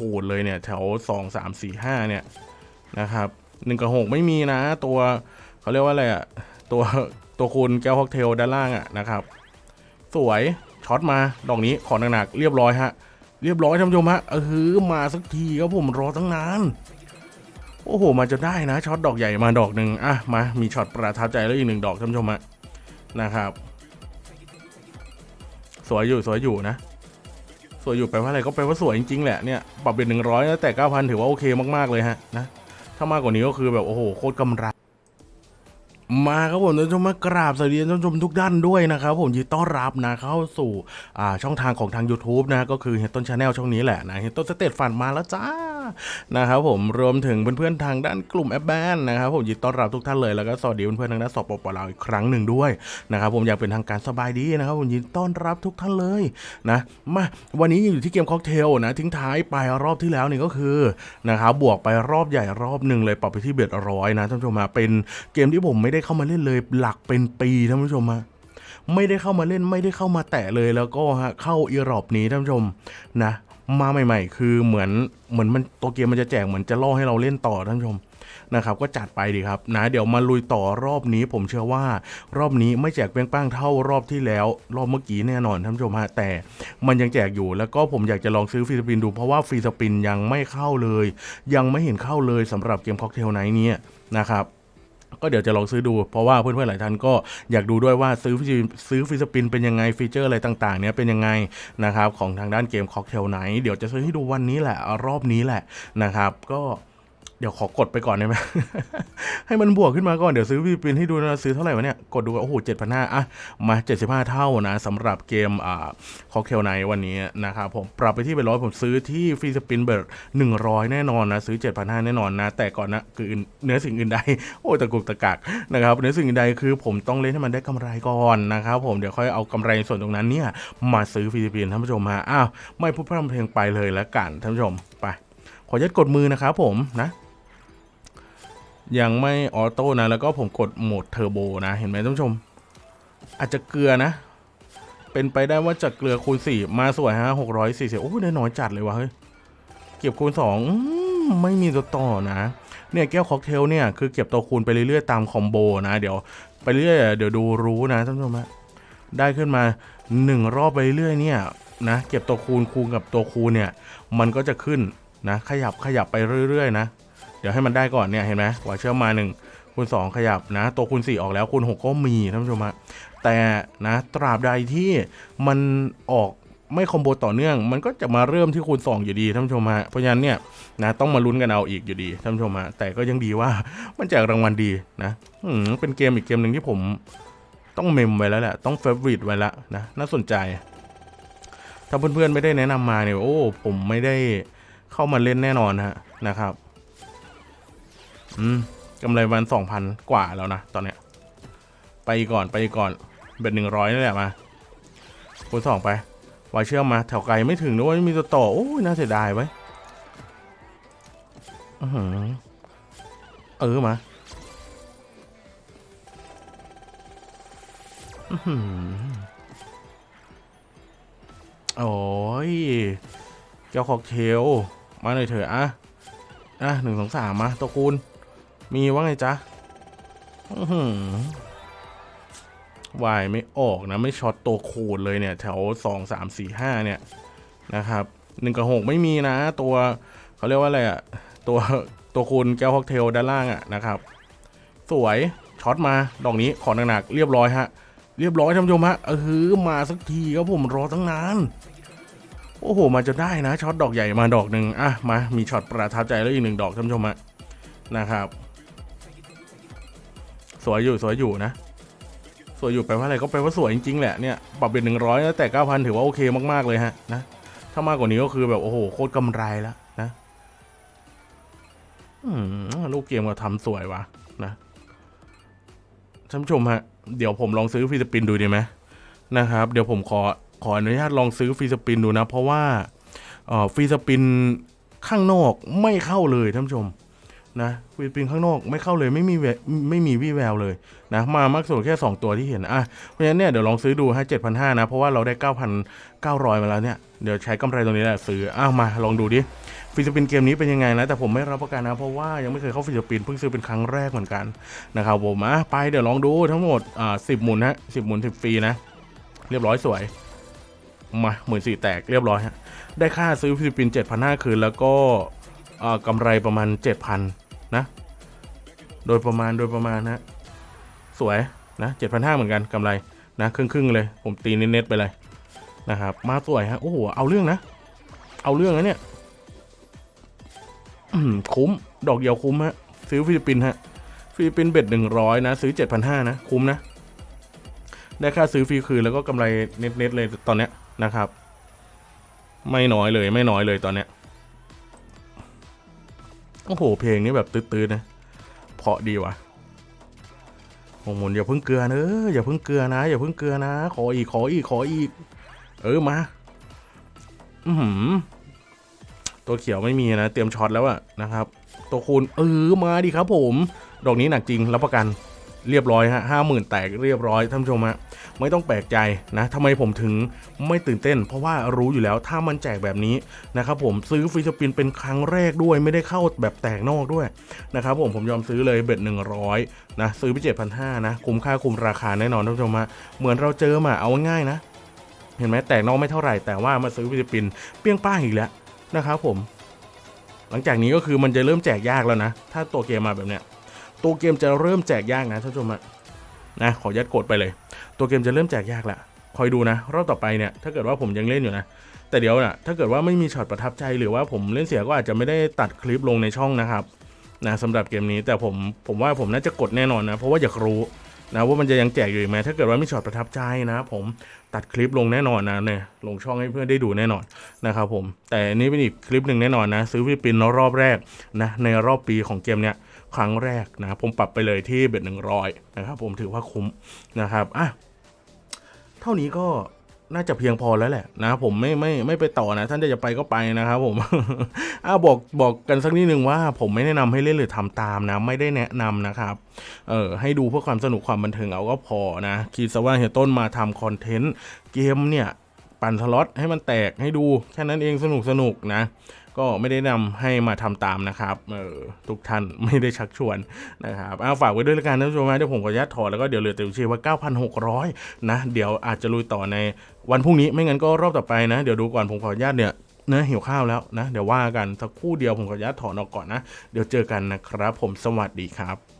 คูณเลยเนี่ยแถวสองสามสี่ห้าเนี่ยนะครับหนึ่งกับหกไม่มีนะ ตัวเขาเรียกว่าอะไรอะตัวตัวคูณแก้วค็อกเทลด้านล่างอะนะครับ สวยช็อตมาดอกนี้ขอหนักๆเรียบร้อยฮะเรียบร้อยท่านผู้ชมฮะเออมาสักทีครับผมรอตั้งนานโอ้โหมาจะได้นะช็อตดอกใหญ่มาดอกหนึ่งอะมามีช็อตประทับใจแล้วอีกหนึ่งดอกท่านผู้ชมฮะนะครับ สวยอยู่สวยอยู่นะ สวยอยู่แปลว่าอะไรก็แปลว่าสวยจริงๆแหละเนี่ยปรับเป็นหนึ่งร้อยแต่เก้าพันถือว่าโอเคมากๆเลยฮะนะถ้ามากกว่านี้ก็คือแบบโอ้โหโคตรกำไรมาครับผมท่านผู้ชมมากราบสวัสดีท่านผู้ชมทุกด้านด้วยนะครับผมยินต้อนรับนะเข้าสู่อ่าช่องทางของทาง YouTube นะก็คือเฮตต้น Channel ช่องนี้แหละนะเฮตต้นสเตตฟันมาแล้วจ้า นะครับผมรวมถึงเพื่อนๆทางด้านกลุ่มแอปแบนนะครับผมยินดีต้อนรับทุกท่านเลยแล้วก็สวัสดีเพื่อนๆทางด้านสปปลาวอีกครั้งหนึ่งด้วยนะครับผมอยากเป็นทางการสบายดีนะครับผมยินดีต้อนรับทุกท่านเลยนะมาวันนี้ยังอยู่ที่เกมค็อกเทลนะทิ้งท้ายไปรอบที่แล้วนี่ก็คือนะครับบวกไปรอบใหญ่รอบหนึ่งเลยปรับไปที่เบ็ดร้อยนะท่านผู้ชมมาเป็นเกมที่ผมไม่ได้เข้ามาเล่นเลยหลักเป็นปีท่านผู้ชมมาไม่ได้เข้ามาเล่นไม่ได้เข้ามาแตะเลยแล้วก็ฮะเข้าอีรอบนี้ท่านผู้ชมนะ มาใหม่ ๆ คือเหมือนเหมือนมันตัวเกมมันจะแจกเหมือนจะล่อให้เราเล่นต่อท่านผู้ชมนะครับก็จัดไปดีครับนะเดี๋ยวมาลุยต่อรอบนี้ ผมเชื่อว่ารอบนี้ไม่แจกเป้งป้างเท่ารอบที่แล้ว รอบเมื่อกี้แน่นอนท่านผู้ชมฮะแต่มันยังแจกอยู่แล้วก็ผมอยากจะลองซื้อ free spin ดูเพราะว่า free spin ยังไม่เข้าเลย ยังไม่เห็นเข้าเลยสำหรับเกม Cocktail Nights เนี้ยนะครับ ก็เดี๋ยวจะลองซื้อดู เพราะว่าเพื่อนๆหลายท่านก็อยากดูด้วยว่าซื้อฟรีซื้อ free spin เป็นยังไงฟีเจอร์อะไรต่างๆ เนี้ยเป็นยังไงนะครับของทางด้านเกม Cocktail Nights เดี๋ยวจะซื้อให้ดูวันนี้แหละรอบนี้แหละนะครับก็ เดี๋ยวขอกดไปก่อนได้ไหม ให้มันบวกขึ้นมาก่อน เดี๋ยวซื้อฟรีสปินให้ดูนะซื้อเท่าไหร่วะเนี่ย กดดูโอ้โหเจ็ดพันห้าอะ มาเจ็ดสิบห้าเท่านะสำหรับเกมอ่าคอเทลไนวันนี้นะครับผมปรับไปที่เป็นร้อยผมซื้อที่ฟรีสปินเบิร์ดหนึ่งร้อยแน่นอนนะ ซื้อเจ็ดพันห้าแน่นอนนะ แต่ก่อนนะคือเนื้อสิ่งอื่นใด โอ้ตะกุกตะกักนะครับในสิ่งอื่นใดคือผมต้องเล่นให้มันได้กำไรก่อนนะครับผมเดี๋ยวค่อยเอากำไรส่วนตรงนั้นเนี่ยมาซื้อ free spin ท่านผู้ชมฮะอ้าวไม่พูดพร่ำเพลงไปเลยแล้วกันท่านผู้ชมไปขอยัดกดมือนะครับผมนะ ยังไม่ auto นะ แล้วก็ผมกดโหมดเทอร์โบนะ เห็นไหมท่านผู้ชม อาจจะเกลือนะ เป็นไปได้ว่าจะเกลือคูณสี่มาสวยฮะหกร้อยสี่สิบโอ้ยได้น้อยจัดเลยวะเฮ้ย เก็บคูณสองไม่มีตัวต่อนะ เนี่ยแก้วค็อกเทลเนี่ย คือเก็บตัวคูณไปเรื่อยๆ ตาม combo นะ เดี๋ยวไปเรื่อยเดี๋ยวดูรู้นะท่านผู้ชมฮะได้ขึ้นมาหนึ่งรอบไปเรื่อยเนี่ยนะ เก็บตัวคูณคูณกับตัวคูณเนี่ย มันก็จะขึ้นนะ ขยับขยับไปเรื่อยๆนะ เดี๋ยวให้มันได้ก่อนเนี่ยเห็นไหมว่าเชื่อมมา1คูณ2ขยับนะ ตัวคูณ 4 ออกแล้วคูณ 6 ก็มีท่านผู้ชมฮะแต่นะตราบใดที่มันออกไม่คอมโบต่อเนื่อง มันก็จะมาเริ่มที่คูณ 2 อยู่ดีท่านผู้ชมฮะเพราะฉะนั้นเนี่ยนะต้องมาลุ้นกันเอาอีกอยู่ดีท่านผู้ชมฮะแต่ก็ยังดีว่ามันแจกรางวัลดีนะอืมเป็นเกมอีกเกมหนึ่งที่ผมต้องเมมไว้แล้วแหละต้องเฟเวอริตไว้แล้วนะน่าสนใจ ถ้าเพื่อนๆไม่ได้แนะนำมาเนี่ยโอ้ผมไม่ได้เข้ามาเล่นแน่นอนฮะนะครับ อืมกำไรวันสองพันกว่าแล้วนะตอนเนี้ย ไปก่อนไปก่อนเบ็ดหนึ่งร้อยนี่แหละมาคูณสองไปวายเชื่อมมาแถวไกลไม่ถึงนะว่ามีตัวต่อโอ้ยน่าเสียดายไว้เออมาอ๋อหือโอ้ยเจ้าคอกเทลมาเลยเถอะอะอะหนึ่งสองสามมาตัวคูณ มีว่าไงจ๊ะวายไม่ออกนะ ไม่ช็อตตัวคูณเลยเนี่ย แถวสองสามสี่ห้าเนี่ยนะครับหนึ่งกับหกไม่มีนะ ตัวเขาเรียกว่าอะไรอะตัวตัวคูณแก้วค็อกเทลด้านล่างอะนะครับ สวยช็อตมาดอกนี้ขอหนักๆเรียบร้อยฮะ เรียบร้อยท่านผู้ชมฮะเออมาสักทีครับผมรอตั้งนานโอ้โหมาจะได้นะช็อตดอกใหญ่มาดอกหนึ่งอะมามีช็อตประทับใจแล้วอีกหนึ่งดอกท่านผู้ชมฮะนะครับ สวยอยู่สวยอยู่นะสวยอยู่แปลว่าอะไรก็แปลว่าสวยจริงๆแหละเนี่ยปรับ bet หนึ่งร้อยแตกเก้าพันถือว่าโอเคมากๆเลยฮะนะถ้ามากกว่านี้ก็คือแบบโอ้โหโคตรกำไรแล้วนะลูกเกมก็ทำสวยวะนะท่านผู้ชมฮะ เดี๋ยวผมลองซื้อ free spin ดูดีไหมนะครับ เดี๋ยวผมขอขออนุญาตลองซื้อ free spin ดูนะ เพราะว่าเอ่อ free spin ข้างนอกไม่เข้าเลยท่านผู้ชม นะ free spin ข้างนอกไม่เข้าเลยไม่มีไม่มีวี่แววเลยนะมามากสุดแค่ 2 ตัวที่เห็นอะเพราะฉะนั้นเนี่ยเดี๋ยวลองซื้อดูให้เจ็ดพันห้านะ เพราะว่าเราได้ 9,900 มาแล้วเนี่ย เดี๋ยวใช้กำไรตรงนี้แหละซื้ออ้าวมาลองดูดิ free spin เกมนี้เป็นยังไงนะ แต่ผมไม่รับประกันนะ เพราะว่ายังไม่เคยเข้า free spin เพิ่งซื้อเป็นครั้งแรกเหมือนกันนะครับผมอะไปเดี๋ยวลองดูทั้งหมดอ่าสิบหมุนฮะสิบหมุนสิบฟรีนะเรียบร้อยสวยมาหมื่นสี่แตกเรียบร้อยฮะได้ค่าซื้อ free spin เจ็ดพันห้าคืนแล้วก็กำไรประมาณเจ็ดพัน โดยประมาณโดยประมาณนะสวยนะเจ็ดพันห้าเหมือนกันกำไรนะครึ่งครึ่งเลย ผมตีเน็ตๆไปเลยนะครับ มาสวยฮะโอ้โหเอาเรื่องนะ เอาเรื่องนะเนี่ยคุ้ม ดอกเดียวคุ้มฮะซื้อ free spin ฮะ free spin bet หนึ่งร้อยนะ ซื้อเจ็ดพันห้านะ คุ้มนะ ได้ค่าซื้อฟรีคืนแล้วก็กำไรเน็ตๆเลยตอนเนี้ยนะครับ ไม่น้อยเลยไม่น้อยเลยตอนเนี้ยโอ้โห เพลงนี้แบบตื้อๆนะ เพาะดีว่ะโอ้โหอย่าเพิ่งเกลือเนอะอย่าเพิ่งเกลือนะ อย่าเพิ่งเกลือนะ ขออีกขออีกขออีก เออมา อืมตัวเขียวไม่มีนะ เตรียมช็อตแล้วอะนะครับ ตัวคูณเออมาดิครับผม ดอกนี้หนักจริงรับประกัน เรียบร้อยฮะห้าหมื่นแตกเรียบร้อยท่านผู้ชมฮะไม่ต้องแปลกใจนะทำไมผมถึงไม่ตื่นเต้น เพราะว่ารู้อยู่แล้วถ้ามันแจกแบบนี้นะครับผมซื้อ free spin เป็นครั้งแรกด้วยไม่ได้เข้าแบบแตกนอกด้วยนะครับผมผมยอมซื้อเลย bet หนึ่งร้อยนะซื้อไปเจ็ดพันห้านะคุ้มค่าคุ้มราคาแน่นอนท่านผู้ชมฮะเหมือนเราเจอมาเอาง่ายนะ เห็นไหมแตกนอกไม่เท่าไหร่แต่ว่ามาซื้อ free spin เปรี้ยงป้างอีกแล้วนะครับผม หลังจากนี้ก็คือมันจะเริ่มแจกยากแล้วนะ ถ้าตัวเกมมาแบบเนี้ย ตัวเกมจะเริ่มแจกยากนะท่านผู้ชมอะนะขอยัดกดไปเลย ตัวเกมจะเริ่มแจกยากละคอยดูนะ รอบต่อไปเนี่ยถ้าเกิดว่าผมยังเล่นอยู่นะ แต่เดี๋ยวนะถ้าเกิดว่าไม่มีช็อตประทับใจหรือว่าผมเล่นเสียก็อาจจะไม่ได้ตัดคลิปลงในช่องนะครับนะสำหรับเกมนี้แต่ผมผมว่าผมน่าจะกดแน่นอนนะ เพราะว่าอยากรู้นะว่ามันจะยังแจกอยู่ไหมถ้าเกิดว่ามีช็อตประทับใจนะผมตัดคลิปลงแน่นอนนะเนี่ยลงช่องให้เพื่อนได้ดูแน่นอนนะครับผมแต่อันนี้เป็นอีกคลิปหนึ่งแน่นอนนะ ซื้อ free spin รอบแรกนะในรอบปีของเกมเนี้ย ครั้งแรกนะผมปรับไปเลยที่ bet หนึ่งร้อยนะครับผมถือว่าคุ้มนะครับอะเท่านี้ก็น่าจะเพียงพอแล้วแหละนะผมไม่ไม่ไม่ไปต่อนะ ท่านจะไปก็ไปนะครับผมอะบอกบอกกันสักนิดนึงว่า ผมไม่แนะนำให้เล่นหรือทำตามนะ ไม่ได้แนะนำนะครับเออให้ดูเพื่อความสนุกความบันเทิงเอาก็พอนะคิดซะว่าเฮียต้นมาทำคอนเทนต์เกมเนี่ยปั่นสล็อตให้มันแตกให้ดูแค่นั้นเองสนุกสนุกนะ ก็ไม่ได้นำให้มาทำตามนะครับเออทุกท่านไม่ได้ชักชวนนะครับเอาฝากไว้ด้วยละกันท่านผู้ชมนะเดี๋ยวผมขออนุญาตถอดแล้วก็เดี๋ยวเหลือแต่วิเชียว่า 9,600 นะ เดี๋ยวอาจจะลุยต่อในวันพรุ่งนี้ไม่งั้นก็รอบต่อไปนะ เดี๋ยวดูก่อนผมขออนุญาตเนี่ยเนื้อหิวข้าวแล้วนะ เดี๋ยวว่ากันสักคู่เดียวผมขออนุญาตถอนออกก่อนนะ เดี๋ยวเจอกันนะครับ ผมสวัสดีครับ